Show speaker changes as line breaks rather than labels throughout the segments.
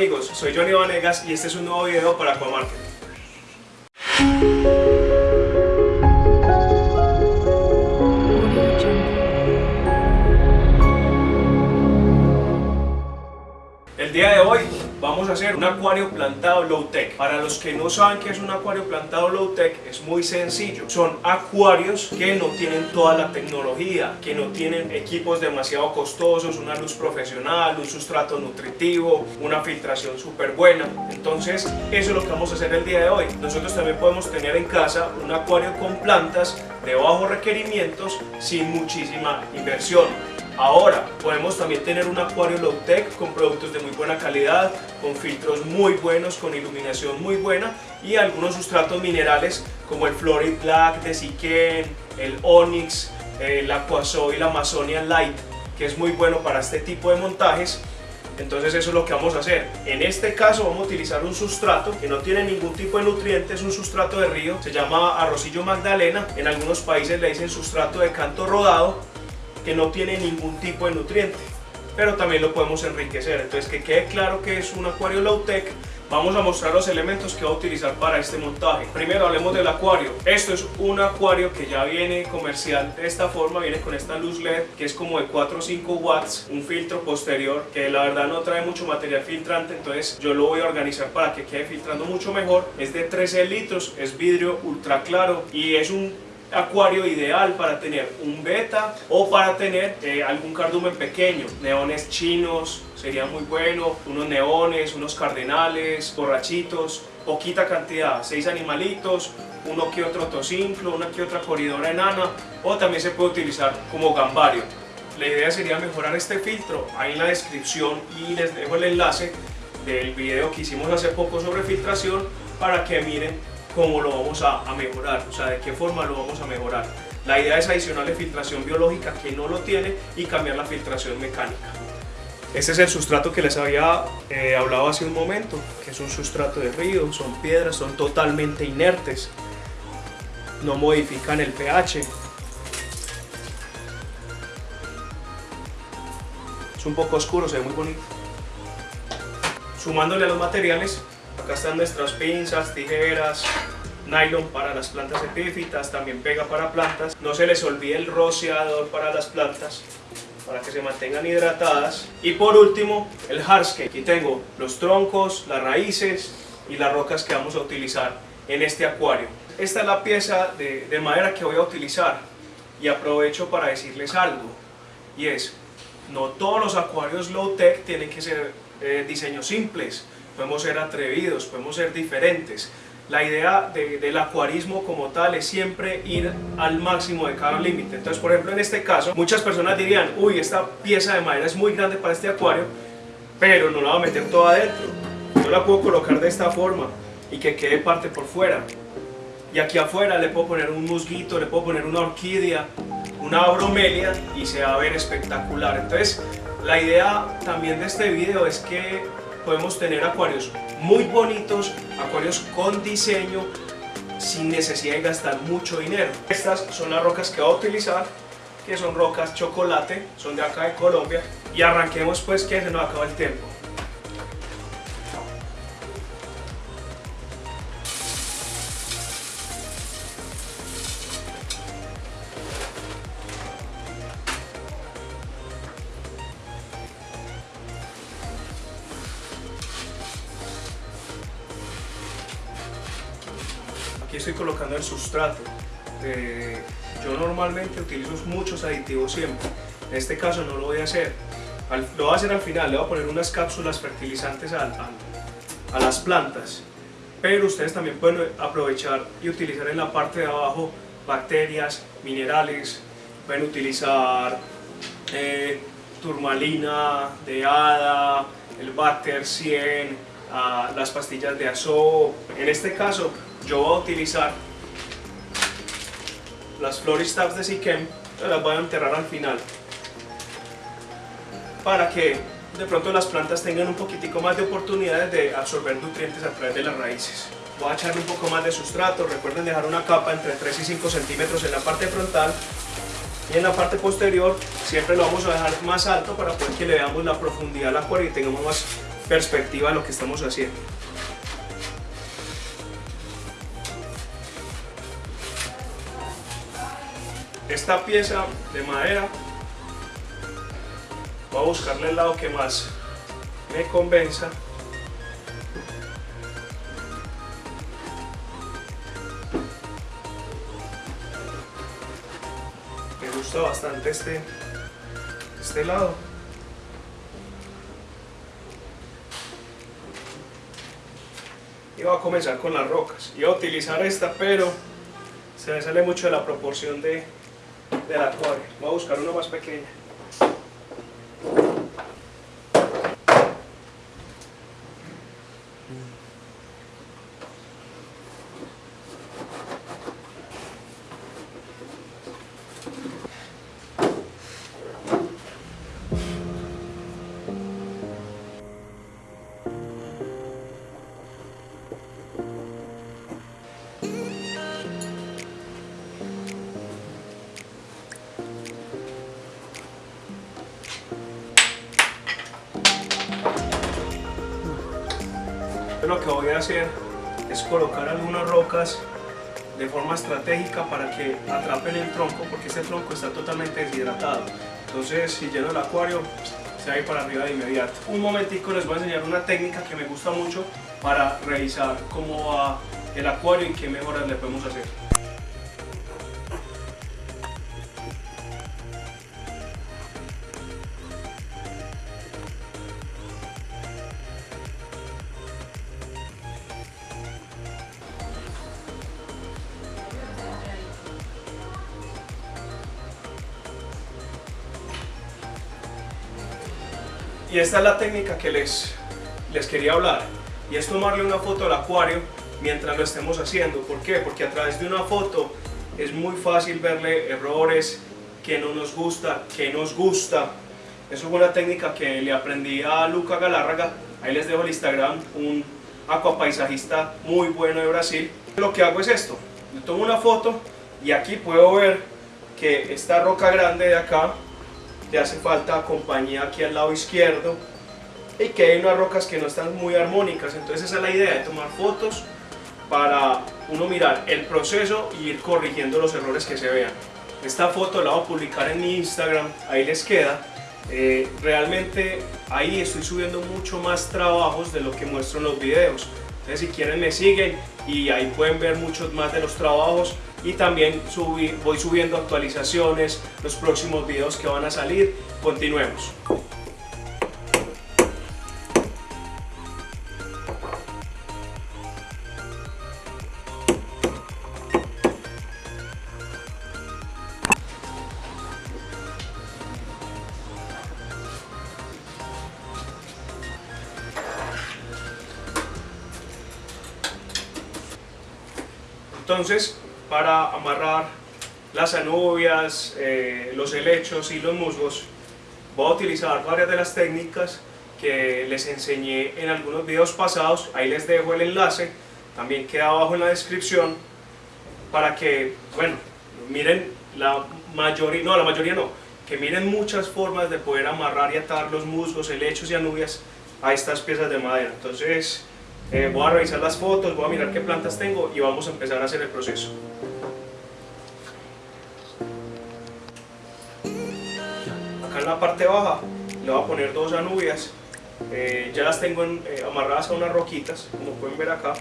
Hola, ¿qué tal amigos? Soy Johnny Vanegas y este es un nuevo video para Aquamarket. Vamos a hacer un acuario plantado low tech. Para los que no saben qué es un acuario plantado low tech, es muy sencillo. Son acuarios que no tienen toda la tecnología, que no tienen equipos demasiado costosos, una luz profesional, un sustrato nutritivo, una filtración súper buena. Entonces, eso es lo que vamos a hacer el día de hoy. Nosotros también podemos tener en casa un acuario con plantas de bajos requerimientos sin muchísima inversión. Ahora, podemos también tener un acuario low tech con productos de muy buena calidad, con filtros muy buenos, con iluminación muy buena y algunos sustratos minerales como el Florid Black de Siquén, el Onyx, el Aquasoil Amazonian Light, que es muy bueno para este tipo de montajes. Entonces eso es lo que vamos a hacer. En este caso vamos a utilizar un sustrato que no tiene ningún tipo de nutrientes, es un sustrato de río, se llama arrocillo magdalena, en algunos países le dicen sustrato de canto rodado que no tiene ningún tipo de nutriente pero también lo podemos enriquecer. Entonces que quede claro que es un acuario low tech vamos a mostrar los elementos que va a utilizar para este montaje. Primero hablemos del acuario. Esto es un acuario que ya viene comercial de esta forma viene con esta luz led que es como de 4 o 5 watts un filtro posterior que la verdad no trae mucho material filtrante entonces yo lo voy a organizar para que quede filtrando mucho mejor. Es de 13 litros es vidrio ultra claro y es un acuario ideal para tener un beta o para tener eh, algún cardumen pequeño, neones chinos sería muy bueno, unos neones, unos cardenales, borrachitos, poquita cantidad, seis animalitos, uno que otro tocinflo, una que otra corredora enana o también se puede utilizar como gambario. La idea sería mejorar este filtro, ahí en la descripción y les dejo el enlace del video que hicimos hace poco sobre filtración para que miren cómo lo vamos a, mejorar, o sea, de qué forma lo vamos a mejorar. La idea es adicionarle filtración biológica que no lo tiene y cambiar la filtración mecánica. Este es el sustrato que les había eh, hablado hace un momento, que es un sustrato de río, son piedras, son totalmente inertes, no modifican el pH. Es un poco oscuro, se ve muy bonito. Sumándole a los materiales, Acá están nuestras pinzas, tijeras, nylon para las plantas epífitas, también pega para plantas. No se les olvide el rociador para las plantas para que se mantengan hidratadas. Y por último, el hardscape. Aquí tengo los troncos, las raíces y las rocas que vamos a utilizar en este acuario. Esta es la pieza de, de madera que voy a utilizar y aprovecho para decirles algo y es, no todos los acuarios low tech tienen que ser eh, diseños simples podemos ser atrevidos, podemos ser diferentes. La idea del acuarismo como tal es siempre ir al máximo de cada límite. Entonces, por ejemplo, en este caso, muchas personas dirían, uy, esta pieza de madera es muy grande para este acuario, pero no la voy a meter toda adentro. Yo la puedo colocar de esta forma y que quede parte por fuera. Y aquí afuera le puedo poner un musguito, le puedo poner una orquídea, una bromelia y se va a ver espectacular. Entonces, la idea también de este video es que podemos tener acuarios muy bonitos, acuarios con diseño, sin necesidad de gastar mucho dinero. Estas son las rocas que voy a utilizar, que son rocas chocolate, son de acá de Colombia. Y arranquemos pues que se nos acaba el tiempo. Aquí estoy colocando el sustrato. Yo normalmente utilizo muchos aditivos siempre, en este caso no lo voy a hacer. lo voy a hacer al final, le voy a poner unas cápsulas fertilizantes a, las plantas, pero ustedes también pueden aprovechar y utilizar en la parte de abajo bacterias, minerales, pueden utilizar eh, turmalina de hada, el Bacter 100, ah, las pastillas de azo. En este caso yo voy a utilizar las Floristabs de Siquem, las voy a enterrar al final para que de pronto las plantas tengan un poquitico más de oportunidades de absorber nutrientes a través de las raíces. Voy a echarle un poco más de sustrato, recuerden dejar una capa entre 3 y 5 centímetros en la parte frontal y en la parte posterior siempre lo vamos a dejar más alto para poder que le veamos la profundidad al acuario y tengamos más perspectiva de lo que estamos haciendo. Esta pieza de madera voy a buscarle el lado que más me convenza. Me gusta bastante este este lado. Y voy a comenzar con las rocas. Y a utilizar esta pero se me sale mucho de la proporción de, del acuario voy a buscar una más pequeña que voy a hacer es colocar algunas rocas de forma estratégica para que atrapen el tronco porque este tronco está totalmente deshidratado. Entonces si lleno el acuario se va a ir para arriba de inmediato. Un momentico les voy a enseñar una técnica que me gusta mucho para revisar cómo va el acuario y qué mejoras le podemos hacer Y esta es la técnica que les, les quería hablar. Y es tomarle una foto al acuario mientras lo estemos haciendo. ¿Por qué? Porque a través de una foto es muy fácil verle errores, que no nos gusta, que nos gusta. Eso es una técnica que le aprendí a Luca Galárraga. Ahí les dejo el Instagram, un acuapaisajista muy bueno de Brasil. Lo que hago es esto. Yo tomo una foto y aquí puedo ver que esta roca grande de acá te hace falta compañía aquí al lado izquierdo y que hay unas rocas que no están muy armónicas, entonces esa es la idea de tomar fotos para uno mirar el proceso y ir corrigiendo los errores que se vean. Esta foto la voy a publicar en mi Instagram, ahí les queda. Eh, realmente ahí estoy subiendo mucho más trabajos de lo que muestro en los videos. Entonces si quieren me siguen y ahí pueden ver muchos más de los trabajos y también voy subiendo actualizaciones, los próximos videos que van a salir. Continuemos. Entonces, para amarrar las anubias, eh, los helechos y los musgos, voy a utilizar varias de las técnicas que les enseñé en algunos videos pasados, ahí les dejo el enlace, también queda abajo en la descripción, para que, bueno, miren la mayoría, no, la mayoría no, que miren muchas formas de poder amarrar y atar los musgos, helechos y anubias a estas piezas de madera. Entonces, eh, voy a revisar las fotos, voy a mirar qué plantas tengo y vamos a empezar a hacer el proceso. Acá en la parte baja le voy a poner dos anubias, eh, ya las tengo eh, amarradas a unas roquitas, como pueden ver acá.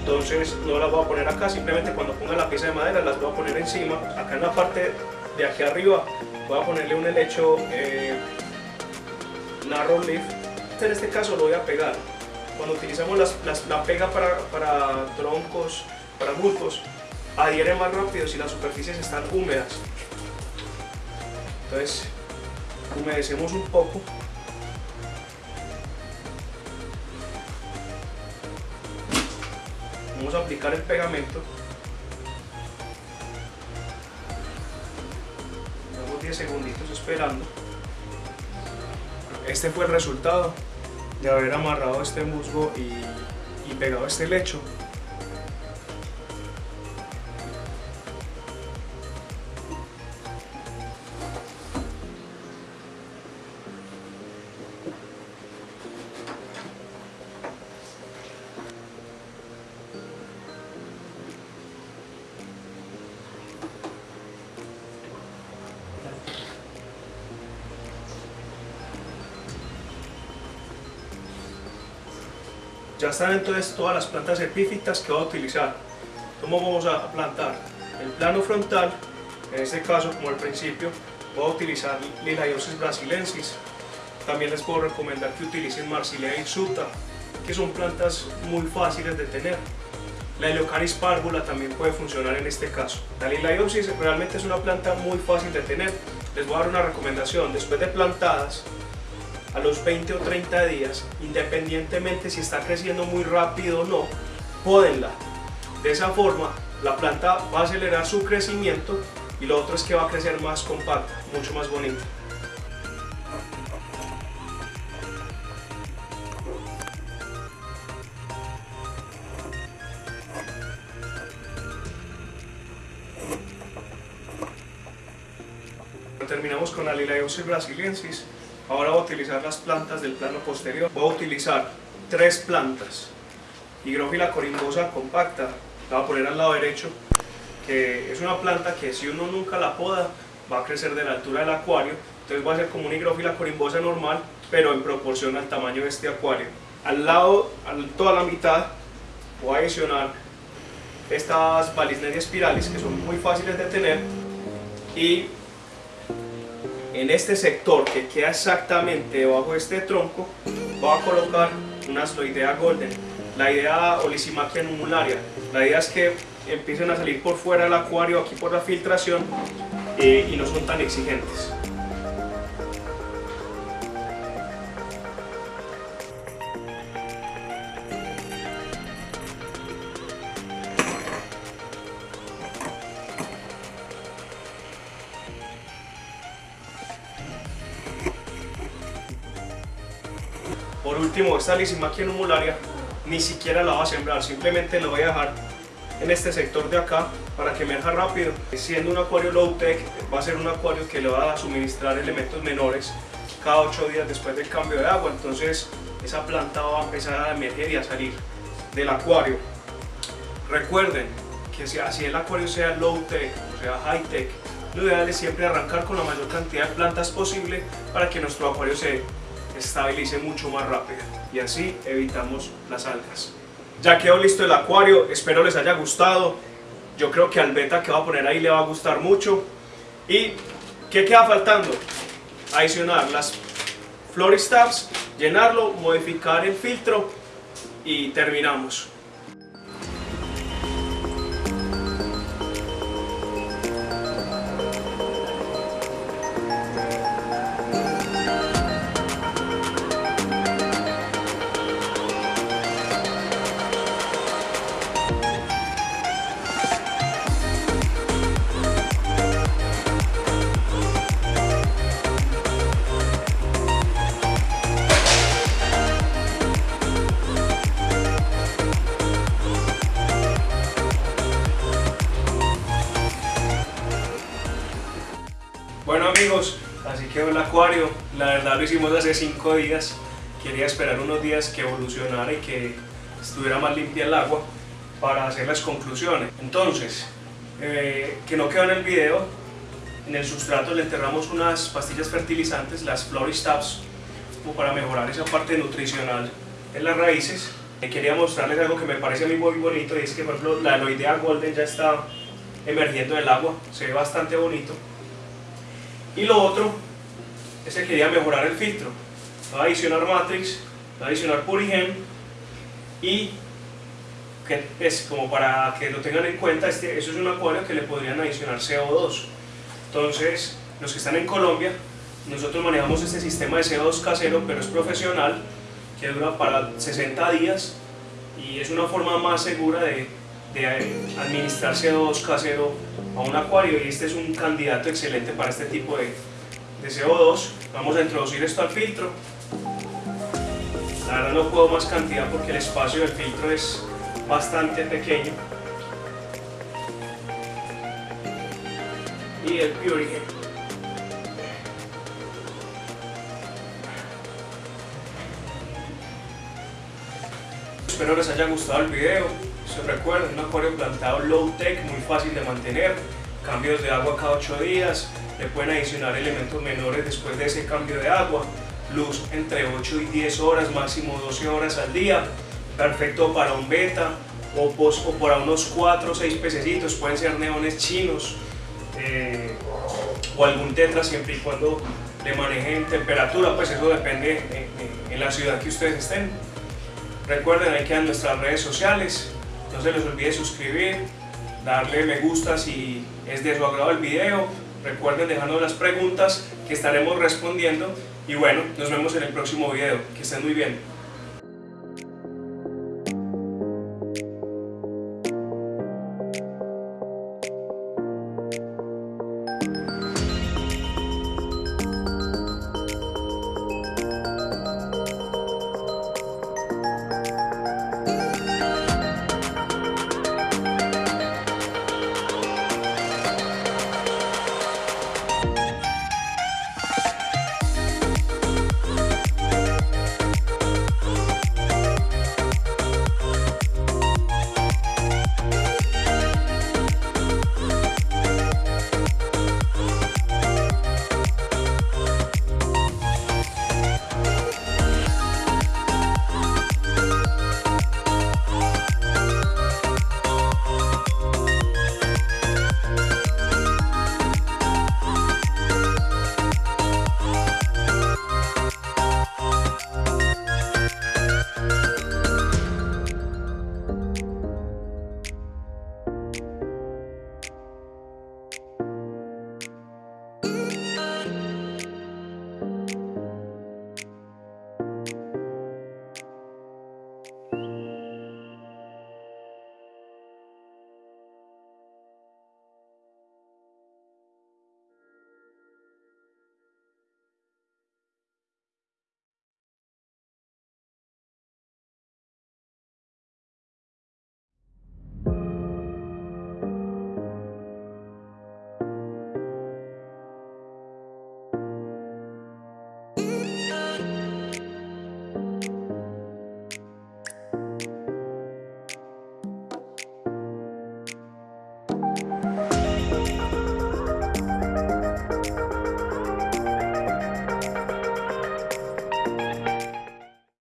Entonces no las voy a poner acá, simplemente cuando ponga la pieza de madera las voy a poner encima. Acá en la parte de aquí arriba voy a ponerle un helecho narrow leaf en este caso lo voy a pegar. Cuando utilizamos la pega para, troncos, para musgos, adhiere más rápido si las superficies están húmedas. Entonces, humedecemos un poco. Vamos a aplicar el pegamento. Damos 10 segunditos esperando. Este fue el resultado de haber amarrado este musgo y, pegado este lecho. Están entonces todas las plantas epífitas que voy a utilizar. ¿Cómo vamos a plantar? El plano frontal, en este caso como al principio, voy a utilizar Lilaiosis brasilensis. También les puedo recomendar que utilicen Marsilea Suta, que son plantas muy fáciles de tener. La Heliocaris párvula también puede funcionar en este caso. La Liliopsis realmente es una planta muy fácil de tener. Les voy a dar una recomendación. Después de plantadas, a los 20 o 30 días, independientemente si está creciendo muy rápido o no, pódenla. De esa forma, la planta va a acelerar su crecimiento y lo otro es que va a crecer más compacta, mucho más bonita. Terminamos con la Lilaeosis brasiliensis. Ahora voy a utilizar las plantas del plano posterior. Voy a utilizar tres plantas. Higrófila corimbosa compacta, la voy a poner al lado derecho, que es una planta que si uno nunca la poda, va a crecer de la altura del acuario. Entonces va a ser como una higrófila corimbosa normal, pero en proporción al tamaño de este acuario. Al lado, a toda la mitad, voy a adicionar estas Balisneria spiralis, que son muy fáciles de tener, y en este sector que queda exactamente debajo de este tronco voy a colocar una asloidea golden. La idea olisimaquia numularia la idea es que empiecen a salir por fuera del acuario aquí por la filtración eh, y no son tan exigentes Último, esta lisimaquia numularia ni siquiera la voy a sembrar, simplemente la voy a dejar en este sector de acá para que emerja rápido. Siendo un acuario low tech, va a ser un acuario que le va a suministrar elementos menores cada 8 días después del cambio de agua, entonces esa planta va a empezar a emerger y a salir del acuario. Recuerden que si así el acuario sea low tech o sea high tech, lo ideal es siempre arrancar con la mayor cantidad de plantas posible para que nuestro acuario se estabilice mucho más rápido y así evitamos las algas. Ya quedó listo el acuario, espero les haya gustado. Yo creo que al beta que va a poner ahí le va a gustar mucho. ¿Y qué queda faltando? Adicionar las Floristabs, llenarlo, modificar el filtro y terminamos. Lo hicimos hace 5 días. Quería esperar unos días que evolucionara y que estuviera más limpia el agua para hacer las conclusiones. Entonces, eh, que no quedó en el video, en el sustrato le enterramos unas pastillas fertilizantes, las Floristabs, como para mejorar esa parte nutricional en las raíces. Eh, quería mostrarles algo que me parece a mí muy bonito y es que por ejemplo la Aloidea Golden ya está emergiendo del agua, se ve bastante bonito. Y lo otro es que quería mejorar el filtro. Va a adicionar Matrix, va a adicionar Purigen y es como para que lo tengan en cuenta, este, eso es un acuario que le podrían adicionar CO2. Entonces, los que están en Colombia, nosotros manejamos este sistema de CO2 casero, pero es profesional, que dura para 60 días y es una forma más segura de, de administrar CO2 casero a un acuario y este es un candidato excelente para este tipo de, de CO2. Vamos a introducir esto al filtro. La verdad no puedo más cantidad porque el espacio del filtro es bastante pequeño. Y el Purigen. Espero les haya gustado el video. Se recuerden, un acuario plantado low tech, muy fácil de mantener, cambios de agua cada 8 días, le pueden adicionar elementos menores después de ese cambio de agua, luz entre 8 y 10 horas, máximo 12 horas al día, perfecto para un beta o, o para unos 4 o 6 pececitos, pueden ser neones chinos eh, o algún tetra siempre y cuando le manejen temperatura, pues eso depende en, en- en la ciudad que ustedes estén. Recuerden, ahí quedan nuestras redes sociales, no se les olvide suscribir, darle me gusta si es de su agrado el video, recuerden dejarnos las preguntas que estaremos respondiendo. Y bueno, nos vemos en el próximo video, que estén muy bien.